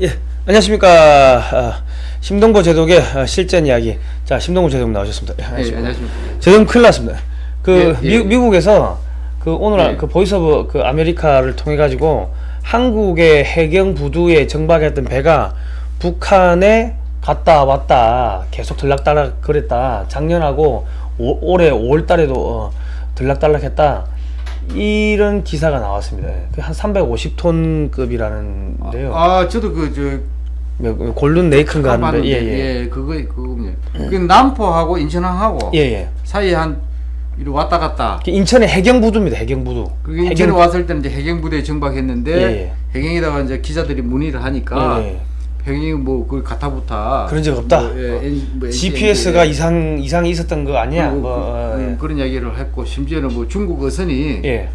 예, 안녕하십니까. 아, 심동보 제독의 아, 실전 이야기. 자, 심동보 제독 나오셨습니다. 예, 네, 안녕하십니까. 안녕하십니까. 제독 큰일 났습니다. 그 예, 예. 미, 국에서그 오늘 예. 그 Voice of 그 America를 통해 가지고 한국의 해경 부두에 정박했던 배가 북한에 갔다 왔다 계속 들락달락 그랬다. 작년하고 올- 올해 5월 달에도 어, 들락달락했다. 이런 기사가 나왔습니다. 그한 350톤급이라는데요. 아, 저도 그, 저, 뭐, 골든 네이큰가 하는데 봤는데, 예 예 예, 그거, 그거군요. 그 남포하고 인천항하고 예 예 사이에 한, 이리 왔다 갔다. 인천의 해경부두입니다 해경부두 그게 인천에 왔을 때는 이제 해경부대에 정박했는데, 예, 예. 해경에다가 이제 기자들이 문의를 하니까, 예, 예. 해경이 뭐, 그걸 가타부타. 그런 적 없다? 뭐, 예, N- 뭐 GPS가 NCND, 이상 이상이 있었던 거 아니야 그, 뭐 그, 어, 음, 그런 이야기를 했고, 심지어는 뭐 중국 어선이 예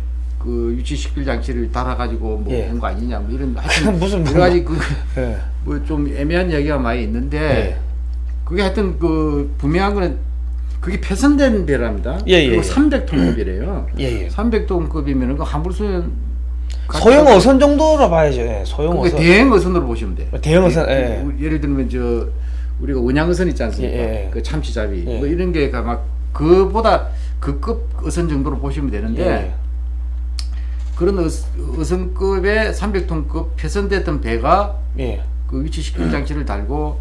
그 유치식별 장치를 달아가지고 뭐 예. 한거 아니냐, 뭐 이런, 하여튼 무슨 여러 가지 그, 예. 뭐좀 애매한 이야기가 많이 있는데, 예. 그게 하여튼 그 분명한 거는 그게 폐선된 배랍니다. 예, 예, 그리고 예. 300톤급이래요. 예, 예. 300톤급이면 그 한불소년 소형 어선 정도로 봐야죠 예, 소형 어선 대형 어선으로 보시면 돼. 대형 어선, 예. 우- 예를 들면 저 우리가 원양 어선 있지 않습니까? 예, 예, 예. 그 참치잡이 예. 뭐 이런 게가 막 그보다 그급 어선 정도로 보시면 되는데 예. 그런 어, 어선급의 300톤급 폐선됐던 배가 예. 그 위치 식별 장치를 달고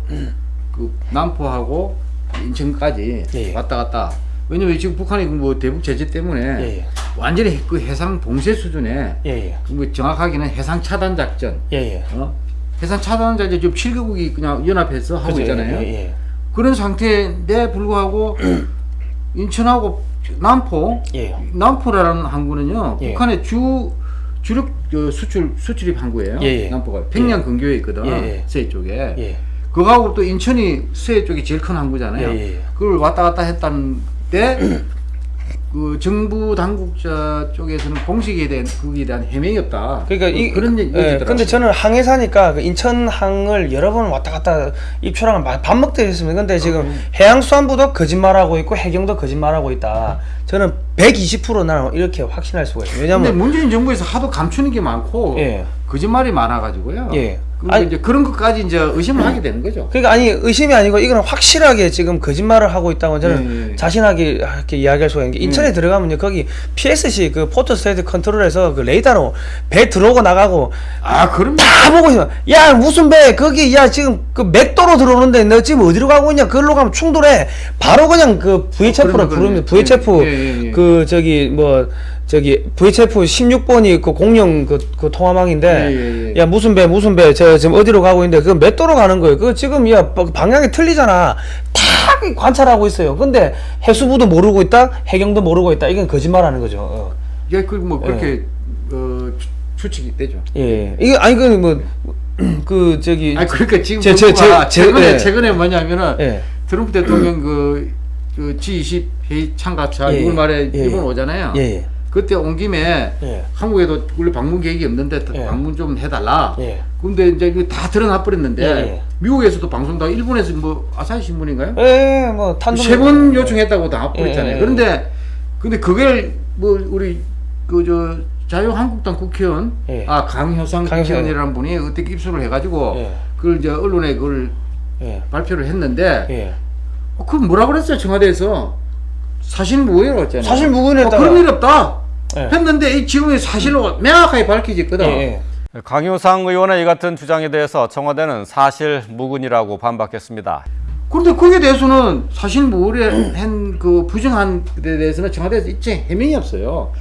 그 남포하고 인천까지 예, 예. 왔다 갔다. 왜냐면 지금 북한이 그뭐 대북 제재 때문에 예, 예. 완전히 그 해상 봉쇄 수준에 예, 예. 뭐 정확하게는 해상 차단 작전, 예, 예. 어? 해상 차단 작전 지금 7개국이 그냥 연합해서 하고 그죠, 있잖아요. 예, 예. 그런 상태인데 불구하고 인천하고 남포, 예. 남포라는 항구는요 예. 북한의 주 주력 저 수출 수출입 항구예요. 예, 예. 남포가 평양 근교에 있거든 예, 예. 서해 쪽에. 예. 그거하고 또 인천이 서해 쪽이 제일 큰 항구잖아요. 예, 예. 그걸 왔다 갔다 했다는 때, 그 정부 당국자 쪽에서는 공식에 대한 그에 대한 해명이 없다. 그러니까 이 그런 얘기 예. 근데 저는 항해 사니까 그 인천항을 여러 번 왔다 갔다 입초랑 밥 먹듯이 했습니다. 근데 지금 음. 해양수산부도 거짓말하고 있고 해경도 거짓말하고 있다. 저는 120% 나는 이렇게 확신할 수가 있어요. 근데 왜냐면 문재인 정부에서 하도 감추는 게 많고 예. 거짓말이 많아가지고요. 예. 그러니까 아니- 이제 그런 것까지 이제 의심을 하게 되는 거죠. 그러니까 아니 의심이 아니고 이거는 확실하게 지금 거짓말을 하고 있다고 저는 예, 예. 자신하게 이렇게 이야기할 수가 있는 게 인천에 들어가면요 거기 PSC 그 Port State Control에서 그 레이더로 배 들어오고 나가고 아, 그럼 다 보고 있어. 야 무슨 배 거기 야 지금 그 맥도로 들어오는데 너 지금 어디로 가고 있냐? 그걸로 가면 충돌해. 바로 그냥 그 VHF로 어, 그러네. VHF 예, 예, 예. 그 저기 뭐 저기 VHF 16번이 그 공룡 그, 그 통화망인데 예, 예, 예. 야 무슨 배 무슨 배저 지금 어디로 가고 있는데 그 맥도로 가는 거예요. 그 지금 야 바- 방향이 틀리잖아. 다 관찰하고 있어요. 근데 해수부도 모르고 있다, 해경도 모르고 있다. 이건 거짓말하는 거죠. 어. 이게 그뭐 그렇게 어, 추- 추측이 되죠. 예, 이거 아니 그 뭐 그 저기 아 그러니까 지금 제- 제- 정부가 제- 최근에 예. 최근에 뭐냐면은 예. 트럼프 대통령 그, 그 G20 회의 참가차 예, 6월 말에 예, 일본 예. 오잖아요. 예, 예. 그때 온 김에 예. 한국에도 원래 방문 계획이 없는데 예. 방문 좀 해달라. 예. 근데 이제 이거 다 드러나 버렸는데 예, 예. 미국에서도 방송 다 일본에서 뭐 아사히 신문인가요? 예, 뭐 탄도 세번 요청했다고 다 버렸잖아요. 예, 예. 그런데 근데 그걸 뭐 우리 그 저 자유한국당 국회의원 예. 아 강효상. 국회의원이라는 분이 어떻게 입수를 해가지고 예. 그걸 이제 언론에 그걸 예. 발표를 했는데 예. 어, 그 뭐라 그랬어요 청와대에서 사실 무효라고 했잖아요. 사실 무근했다. 어, 그런 일 없다. 예. 했는데 이 지금의 사실로 명확하게 밝혀졌거든. 예, 예. 강효상 의원의 이 같은 주장에 대해서 청와대는 사실 무근이라고 반박했습니다. 그런데 거기에 대해서는 사실 무효한 그 부정한 데 대해서는 청와대에서 입증 해명이 없어요.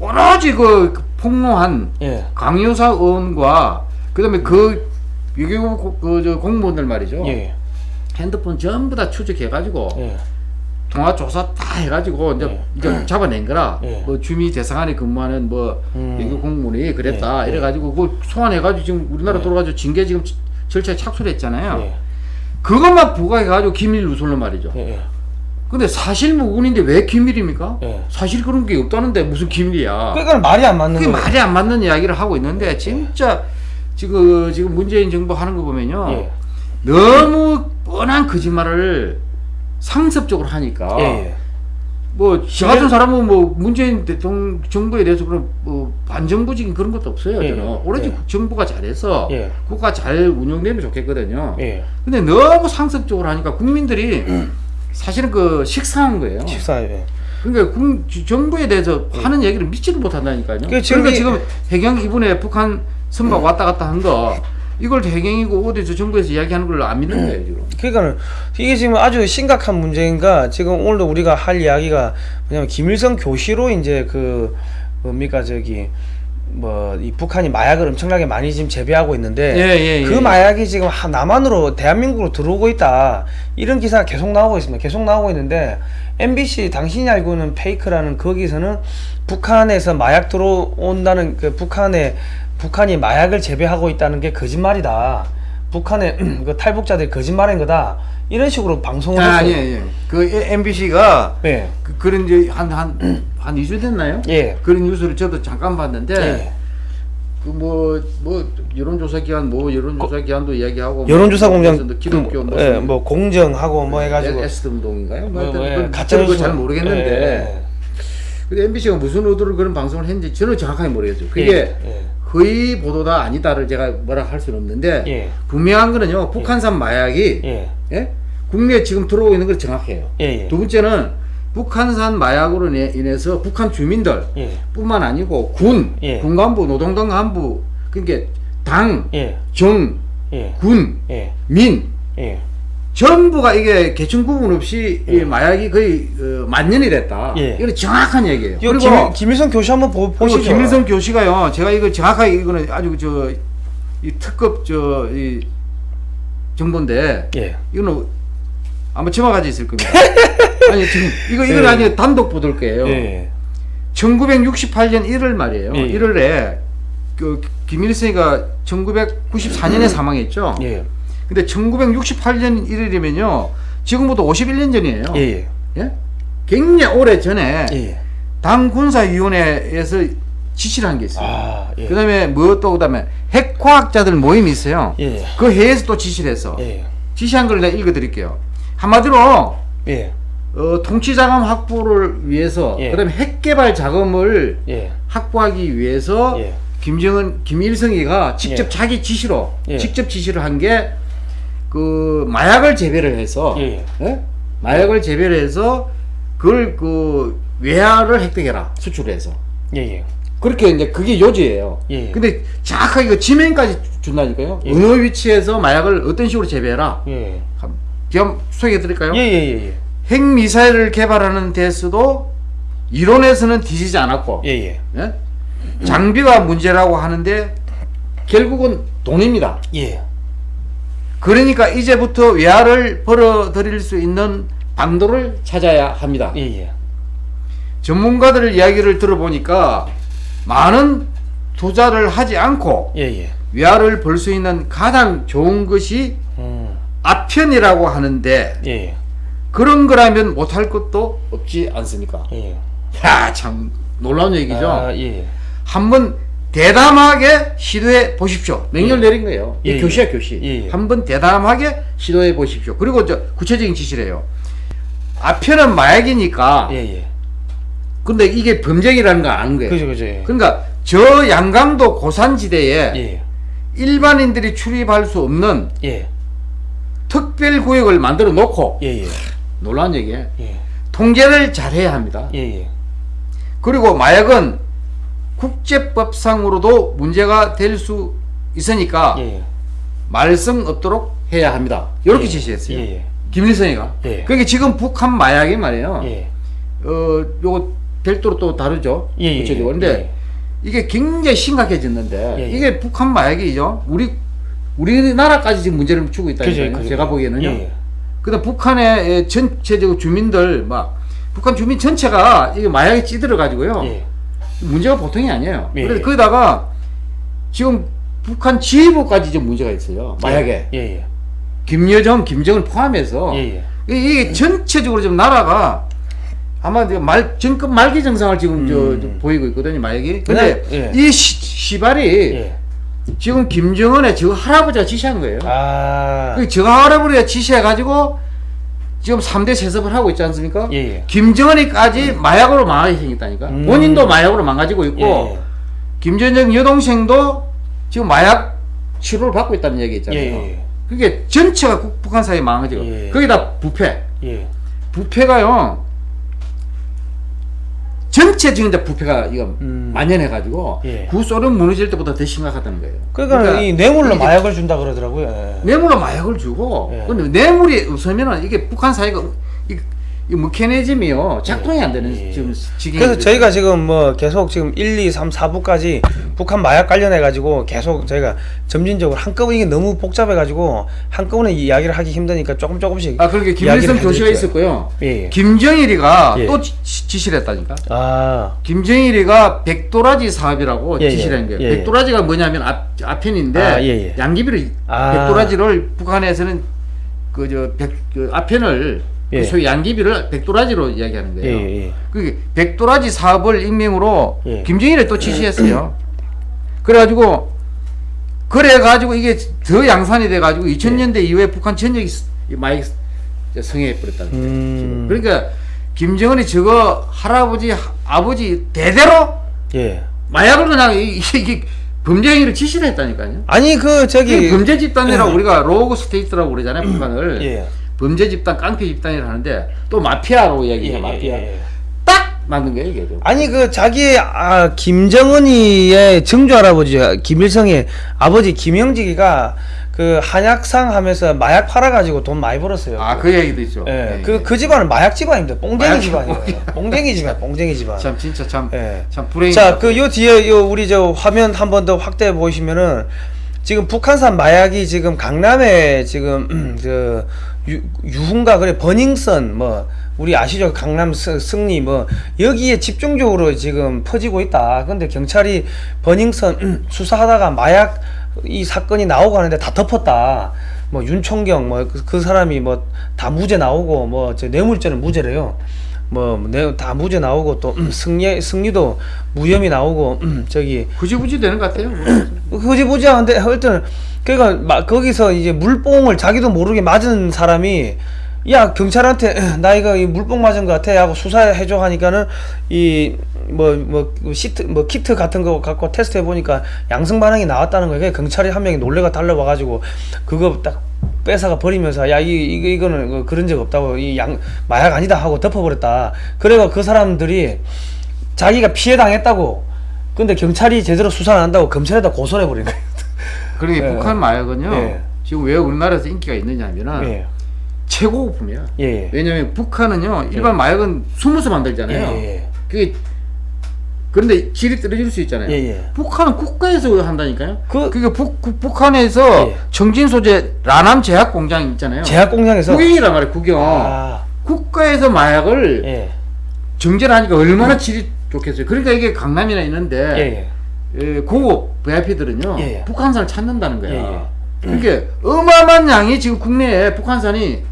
오로지 그 폭로한 예. 강효사 의원과 그다음에 그 외교부 그저 공무원들 말이죠. 예. 핸드폰 전부 다 추적해가지고 예. 통화 조사 다 해가지고 이제, 예. 이제 잡아낸 거라. 예. 뭐 주미 대사관에 근무하는 뭐 음. 외교 공무원이 그랬다 예. 이래가지고 그걸 소환해가지고 지금 우리나라 돌아가지고 징계 지금 지- 절차에 착수를 했잖아요. 예. 그것만 부과해가지고 기밀 누설로 말이죠. 근데 사실 무근인데 왜 기밀입니까? 예. 사실 그런 게 없다는데 무슨 기밀이야? 그러니까 말이 안 맞는 그게 거예요. 말이 안 맞는 이야기를 하고 있는데 진짜 지금 지금 문재인 정부 하는 거 보면요 예. 너무 뻔한 거짓말을 상습적으로 하니까 예. 예. 뭐 저 같은 사람은 뭐 문재인 대통령 정부에 대해서 그런 뭐 반정부적인 그런 것도 없어요. 예, 저는 오로지 예. 정부가 잘해서 예. 국가 잘 운영되면 좋겠거든요. 예. 근데 너무 상습적으로 하니까 국민들이 사실은 그 식상한 거예요. 식사 예. 그러니까 국, 정부에 대해서 하는 얘기를 믿지를 못한다니까요. 그 그러니까 이- 지금 해경 이번에 북한 선박 왔다 갔다 한 거 이걸 해경이고 어디서 정부에서 이야기하는 걸안 믿는 거예요 지금. 그러니까는 이게 지금 아주 심각한 문제인가 지금 오늘도 우리가 할 이야기가 뭐냐면 김일성 교시로 이제 그 뭡니까 저기 뭐 이 북한이 마약을 엄청나게 많이 지금 재배하고 있는데 예, 예, 그 예. 마약이 지금 하- 남한으로 대한민국으로 들어오고 있다 이런 기사가 계속 나오고 있습니다 계속 나오고 있는데 MBC 당신이 알고 있는 페이크라는 거기서는 북한에서 마약 들어온다는 그 북한에 북한이 마약을 재배하고 있다는 게 거짓말이다 북한의 그 탈북자들이 거짓말인 거다 이런 식으로 방송을 아, 했어요. 예, 예. 그 MBC가 예. 그, 그런 이제 한한 한 2주 됐나요? 예. 그런 뉴스를 저도 잠깐 봤는데 예. 그뭐뭐 여론조사 기관 뭐 여론조사 기관도 이야기하고 여론조사 뭐 공장 기독교 그, 무슨 예, 뭐 공정하고 뭐 해가지고 에스드 운동인가요? 뭐 뭐, 뭐, 예, 가짜 저는 그거 뉴스. 잘 모르겠는데 예, 근데 MBC가 무슨 의도로 그런 방송을 했는지 저는 정확하게 모르겠어요. 그게 예, 예. 거의 보도다 아니다를 제가 뭐라 할 수는 없는데 예. 분명한 거는요 북한산 마약이 예. 예? 국내에 지금 들어오고 있는 건 정확해요. 예, 예. 두 번째는 북한산 마약으로 인해- 인해서 북한 주민들 예. 뿐만 아니고 군, 예. 군간부, 노동당 간부, 그러니까 당, 예. 정, 예. 군, 예. 민 예. 전부가 이게 계층 구분 없이 이 마약이 거의 어, 만년이 됐다. 예. 이건 정확한 얘기예요. 이거 그리고 김, 김일성 교시 한번 보, 보시죠. 김일성 교시가요. 제가 이거 정확하게 이거는 아주 저 이 특급 저 이 정보인데 예. 이거는 아마 지마가지 있을 겁니다. 아니 지금 이거 이건 예. 아니 단독 보도일 거예요. 예. 1968년 1월 말이에요. 예. 1월에 그 김일성이가 1994년에 사망했죠. 예. 근데 1968년 1월이면요. 지금부터 51년 전이에요. 예. 예. 예? 굉장히 오래 전에 예. 당 군사위원회에서 지시를 한 게 있어요. 아, 예. 그다음에 뭐또 그다음에 핵과학자들 모임이 있어요. 예. 그 회에서 또 지시를 해서 예. 지시한 걸 내가 읽어드릴게요. 한마디로 예. 어, 통치 자금 확보를 위해서 예. 그다음에 핵 개발 자금을 예. 확보하기 위해서 예. 김정은 김일성이가 직접 예. 자기 지시로 예. 직접 지시를 한 게 그 마약을 재배를 해서 예. 예? 마약을 재배를 해서 그걸 그 외화를 획득해라 수출해서 예. 예. 그렇게 이제 그게 요지예요. 예. 근데 정확하게 그 지명까지 준다니까요. 예. 어느 위치에서 마약을 어떤 식으로 재배해라. 예. 한- 제가 소개해 드릴까요? 예. 예. 예. 핵 미사일을 개발하는 데서도 이론에서는 뒤지지 않았고 예. 예. 예? 장비가 문제라고 하는데 결국은 돈입니다. 예. 그러니까 이제부터 외화를 벌어들일 수 있는 방도를 찾아야 합니다. 예. 예. 전문가들 이야기를 들어보니까 많은 투자를 하지 않고 예. 예. 외화를 벌 수 있는 가장 좋은 것이 음. 아편이라고 하는데 예. 예. 그런 거라면 못할 것도 없지 않습니까? 예. 야, 참 놀라운 얘기죠. 아, 예. 한번 대담하게 시도해 보십시오. 명령 내린 거예요. 이 예, 교시야 예. 교시. 예, 예. 한번 대담하게 시도해 보십시오. 그리고 저 구체적인 지시를 해요. 아편은 마약이니까. 예. 예. 근데 이게 범죄이라는 걸 아는 거예요. 그죠, 그죠. 예. 그러니까 저 양강도 고산지대에 예. 일반인들이 출입할 수 없는 예. 특별 구역을 만들어 놓고 예. 예. 놀라운 얘기예요. 예. 통제를 잘해야 합니다. 예. 예. 그리고 마약은 국제법상으로도 문제가 될 수 있으니까 예. 말썽 없도록 해야 합니다. 이렇게 예. 지시했어요. 예. 예. 김일성이가. 예. 그러니까 지금 북한 마약이 말이에요. 예. 어, 요거 별도로 또 다르죠. 예, 예, 구체적으로. 예. 근데 이게 굉장히 심각해졌는데 예, 예. 이게 북한 마약이죠. 우리 우리나라까지 지금 문제를 주고. 그죠. 제가 보기에는요. 예, 예. 그다음 북한의 전체적 주민들 막 북한 주민 전체가 이게 마약에 찌들어 가지고요. 예. 문제가 보통이 아니에요. 예, 그래서 예. 거기다가 지금 북한 지휘부까지 좀 문제가 있어요. 마약에. 예. 예. 김여정, 김정을 포함해서 예. 예. 이- 이게 전체적으로 지금 나라가 아마 말 정권 말기 증상을 지금 저, 음. 저 보이고 있거든요, 마약이. 근데 예. 이 시, 시발이 예. 지금 김정은의 저 할아버지가 지시한 거예요. 아. 그 저 할아버지가 지시해 가지고 지금 3대 세습을 하고 있지 않습니까? 예, 예. 김정은이까지 마약으로 망하게 생겼다니까. 음. 본인도 마약으로 망가지고 있고 예, 김전정 여동생도 지금 마약 치료를 받고 있다는 얘기 있잖아요. 예, 예. 그게 전체가 국- 북한 사회 망가지고 예. 거기다 부패. 예. 부패가요. 전체 지금 이제 부패가 이거 음. 만연해가지고 예. 구소련 무너질 때보다 더 심각하다는 거예요. 그러니까, 이 뇌물로 마약을 준다 그러더라고요. 예. 뇌물로 마약을 주고 예. 근데 뇌물이 없으면은 이게 북한 사회가 이, 이 메커니즘이요 작동이 안 되는 예. 지금 지금 그래서 저희가 지금 뭐 계속 지금 1, 2, 3, 4부까지 북한 마약 관련해 가지고 계속 저희가 점진적으로 한꺼번에 이게 너무 복잡해 가지고 한꺼번에 이야기를 하기 힘드니까 조금 조금씩 아 그렇게 김일성 교수가. 있었고요. 예, 예. 김정일이가 예. 또 지, 지시를 했다니까. 아, 김정일이가 백도라지 사업이라고 예, 지시를 예. 한 거예요. 백도라지가 뭐냐면 앞, 앞편인데 아. 양귀비를 아. 백도라지를 북한에서는 그 저 백그 앞편을 예. 그 소위 양귀비를 백도라지로 이야기하는 예, 거예요. 예, 예. 그 백도라지 사업을 익명으로 예. 김정일이 또 지시했어요. 그래가지고 그래가지고 이게 더 양산이 돼가지고 2000년대 이후에 북한 전역이 많이 성행해 버렸다는 거예요. 음. 그러니까 김정은이 저거 할아버지 하- 아버지 대대로 예. 마약을 그냥 이- 이게, 이게 범죄 행위를 지시를 했다니까요. 아니 그 저기 범죄 집단이라고 우리가 rogue state라고 그러잖아요, 북한을. 예. 범죄 집단, 깡패 집단이라 하는데 또 마피아로 이야기해요, 예, 마피아. 예, 예. 딱 만든 거예요, 이게. 아니 그 자기 아 김정은이의 증조 할아버지 김일성의 아버지 김영직이가 그 한약상 하면서 마약 팔아 가지고 돈 많이 벌었어요. 아, 그 얘기도 있죠. 예. 예, 그 예. 그 집안은 마약 집안입니다. 뽕쟁이 마약 집안이에요. 뽕쟁이 집안, 뽕쟁이 집안. 참 진짜 참, 예. 참 불행이. 자, 그 요 뒤에 요 우리 저 화면 한 번 더 확대해 보시면은 지금 북한산 마약이 지금 강남에 지금 저 유, 유흥가 그래 버닝썬 뭐 우리 아시죠 강남 스- 승리 뭐 여기에 집중적으로 지금 퍼지고 있다. 근데 경찰이 버닝썬 수사하다가 마약 이 사건이 나오고 하는데 다 덮었다. 뭐 윤총경 뭐 그 사람이 뭐 다 무죄 나오고 뭐저 뇌물죄는 무죄래요. 뭐다 무죄 나오고 또 음, 승리 승리도 무혐의 나오고 음, 저기 구지부지 되는 것 같아요. 흐지부지한데 하여튼 그러니까 막 거기서 이제 물뽕을 자기도 모르게 맞은 사람이 야 경찰한테 나 이거 이 물뽕 맞은 것 같아 하고 수사해줘 하니까는 이 뭐 뭐 시트 뭐 키트 같은 거 갖고 테스트 해보니까 양성 반응이 나왔다는 거예요. 경찰이 한 명이 놀래가 달려와 가지고 그거 딱 뺏어가 버리면서 야 이 이거 이거는 그- 그런 적 없다고 이 양 마약 아니다 하고 덮어버렸다. 그래가 그 사람들이 자기가 피해 당했다고. 근데 경찰이 제대로 수사 안 한다고 검찰에다 고소를 해버린 거예요. 그러게 예. 북한 마약은요. 예. 지금 왜 우리나라에서 인기가 있느냐면은 예. 최고급품이야. 예. 예. 왜냐면 북한은요 일반 마약은 숨어서 만들잖아요. 예, 예. 그게 그런데 질이 떨어질 수 있잖아요. 예, 예. 북한은 국가에서 한다니까요. 그- 그, 게 북, 그 북한에서 예. 정진 소재 라남 제약 공장 있잖아요. 제약 공장에서 국영이란 말이에요. 국영. 아, 국가에서 마약을 예. 정제를 하니까 얼마나 질이 좋겠어요. 그러니까 이게 강남이나 있는데 예, 예. 예, 고급 VIP들은요 예, 예. 북한산을 찾는다는 거야. 그러니까 어마어마한 양이 지금 국내에 북한산이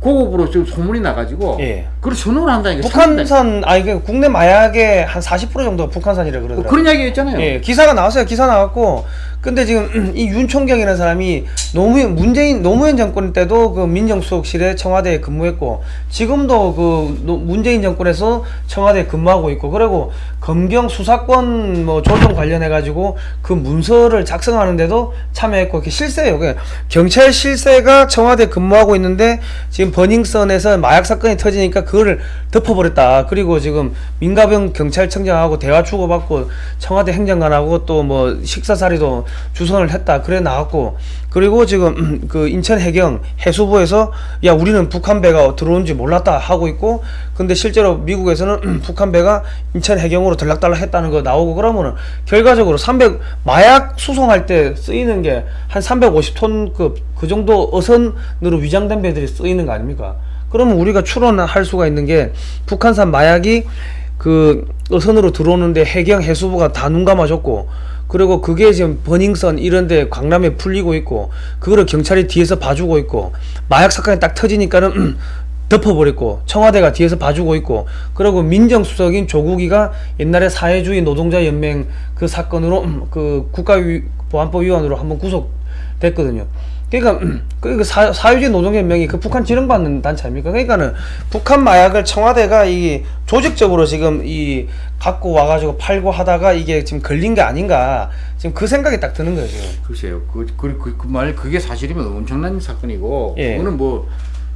고급으로 지금 소문이 나가지고 예. 그걸 선호를 한다니까. 북한산 아니 그 국내 마약의 한 40% 정도 북한산이라 뭐 그러더라고요. 그런 이야기 있잖아요. 예, 기사가 나왔어요. 기사 나왔고. 근데 지금 이 윤총경이라는 사람이 노무현 문재인 노무현 정권 때도 그 민정수석실에 청와대에 근무했고 지금도 그 노- 문재인 정권에서 청와대에 근무하고 있고 그리고 검경 수사권 뭐 조정 관련해 가지고 그 문서를 작성하는데도 참여했고 그게 실세예요. 그 경찰 실세가 청와대 근무하고 있는데 지금 버닝썬에서 마약 사건이 터지니까 그 거를 덮어버렸다. 그리고 지금 민가병 경찰청장하고 대화 주고받고 청와대 행정관하고 또 뭐 식사자리도 주선을 했다. 그래 나왔고 그리고 지금 그 인천 해경 해수부에서 야 우리는 북한 배가 들어온지 몰랐다 하고 있고 근데 실제로 미국에서는 북한 배가 인천 해경으로 들락달락 했다는 거 나오고 그러면은 결과적으로 300 마약 수송할 때 쓰이는 게 한 350톤급 그 정도 어선으로 위장된 배들이 쓰이는 거 아닙니까? 그러면 우리가 추론할 수가 있는 게 북한산 마약이 그 어선으로 들어오는데 해경 해수부가 다 눈 감아줬고 그리고 그게 지금 버닝썬 이런데 강남에 풀리고 있고 그거를 경찰이 뒤에서 봐주고 있고 마약 사건이 딱 터지니까는 덮어버렸고 청와대가 뒤에서 봐주고 있고 그리고 민정수석인 조국이가 옛날에 사회주의 노동자 연맹 그 사건으로 그 국가보안법위원으로 한번 구속됐거든요. 그러니까 그 사, 사유지 노동연맹이 그 북한 지령받는 단체 아닙니까? 그러니까는 북한 마약을 청와대가 이 조직적으로 지금 이 갖고 와가지고 팔고 하다가 이게 지금 걸린 게 아닌가 지금 그 생각이 딱 드는 지금. 글쎄요. 그, 그, 그, 그 말, 그게 사실이면 엄청난 사건이고, 예. 그거는 뭐,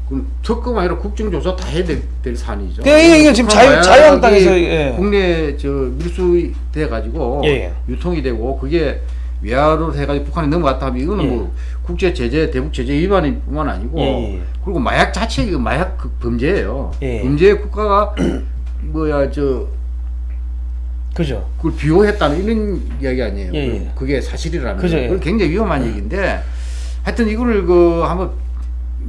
그 특검 아니라 국정조사 다 해야 될, 될 사안이죠. 그러니까 이게- 지금 자유- 자유한국당에서, 예. 국내 저 밀수 돼 가지고 예, 예. 유통이 되고 그게 외화로 해가지고 북한에 넘어갔다 하면 이거는 예. 뭐 국제 제재, 대북 제재 위반뿐만 아니고 예, 예. 그리고 마약 자체 이거 마약 그 범죄예요. 예. 범죄 국가가 뭐야 저 그죠? 그걸 비호했다는 이런 이야기 아니에요. 예, 예. 그게 사실이라면 그죠, 예. 굉장히 위험한 얘기인데 하여튼 이거를 그 한번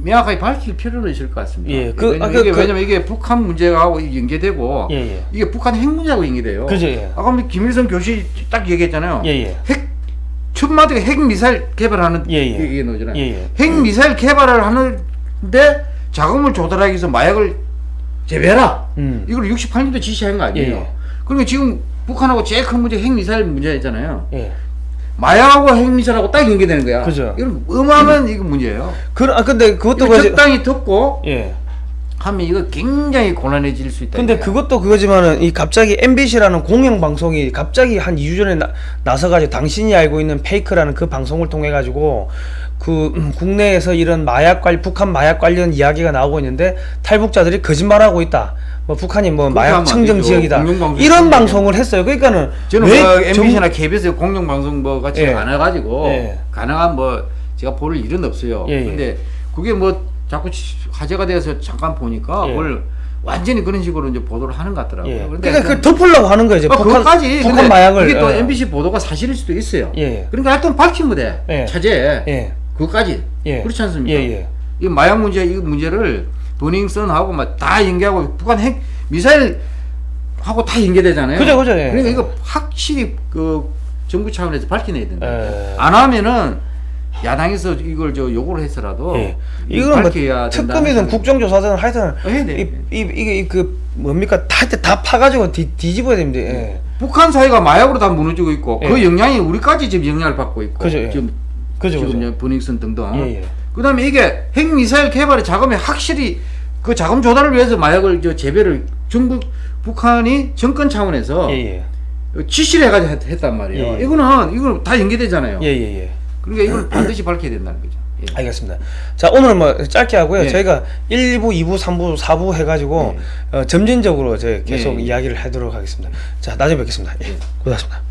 명확하게 밝힐 필요는 있을 것 같습니다. 예, 그- 왜냐면, 아, 그- 이게, 그- 왜냐면 이게 북한 문제하고 연계되고 예, 예. 이게 북한 핵 문제하고 연계돼요. 그죠, 예. 아까 김일성 교수 딱 얘기했잖아요. 예, 예. 핵 첫마디가 핵 미사일 개발하는 예, 예. 얘기 나오잖아요. 예, 예. 핵 미사일 개발을 하는데 자금을 조달하기 위해서 마약을 재배해라. 음. 이걸 68년도 지시한 거 아니에요. 예. 그러니까 지금 북한하고 제일 큰 문제 핵 미사일 문제잖아요. 예. 마약하고 핵 미사일하고 딱 연계되는 거야. 그죠. 이건 어마어마한 이거 문제예요. 그, 아 근데 그것도. 적당히 듣고 예. 하면 이거 굉장히 곤란해질 수 있다. 근데 이거야. 그것도 그거지만은 이 갑자기 MBC라는 공영 방송이 갑자기 한 2주 전에 나, 나서가지고 당신이 알고 있는 페이크라는 그 방송을 통해 가지고 그 음, 국내에서 이런 마약 관 북한 마약 관련 이야기가 나오고 있는데 탈북자들이 거짓말하고 있다. 뭐 북한이 뭐 마약 청정. 지역이다. 이런. 방송을 했어요. 그러니까는 저는 왜뭐 정- MBC나 KBS 공영 방송 뭐 같이 예. 안 해가지고 예. 가능한 뭐 제가 볼 일은 없어요. 예, 예. 근데 그게 뭐 자꾸 치- 화제가 돼서 잠깐 보니까 예. 그걸 완전히 그런 식으로 이제 보도를 하는 것 같더라고요. 예. 그러니까 그 덮으려고 하는 거예요. 어, 그것까지 북한 근데 마약을 이게 또 예. MBC 보도가 사실일 수도 있어요. 예. 그러니까 하여튼 밝히면 돼. 예. 차제. 예. 그것까지. 예. 그렇지 않습니까? 예, 예. 이 마약 문제 이 문제를 버닝썬하고 막 다 연계하고 북한 핵 미사일 하고 다 연계되잖아요. 그죠, 그죠, 예. 그러니까 이거 확실히 그 정부 차원에서 밝혀내야 된다. 예. 안 하면은 야당에서 이걸 저 요구를 해서라도 예. 이거 이거는 뭐 특검이든 국정조사든 하여튼 어. 이, 이, 이게 그 뭡니까 다, 다 파가지고 뒤, 뒤집어야 됩니다. 예. 북한 사회가 마약으로 다 무너지고 있고 그 예. 영향이 우리까지 지금 영향을 받고 있고 그죠, 예. 지금 그죠, 지금 그죠. 버닝썬 등등. 예, 예. 그다음에 이게 핵 미사일 개발의 자금이 확실히 그 자금 조달을 위해서 마약을 저 재배를 정부 북한이 정권 차원에서 예, 예. 지시를 해가지고 했- 했단 말이에요. 예, 예. 이거는 이거 다 연계되잖아요. 예, 예, 예. 그러니까 이걸 반드시 밝혀야 된다는 거죠. 예. 알겠습니다. 자, 오늘은 뭐 짧게 하고요. 예. 저희가 1부, 2부, 3부, 4부 해가지고 어, 점진적으로 이제 계속 예, 예. 이야기를 하도록 하겠습니다. 자, 나중에 뵙겠습니다. 예. 고맙습니다.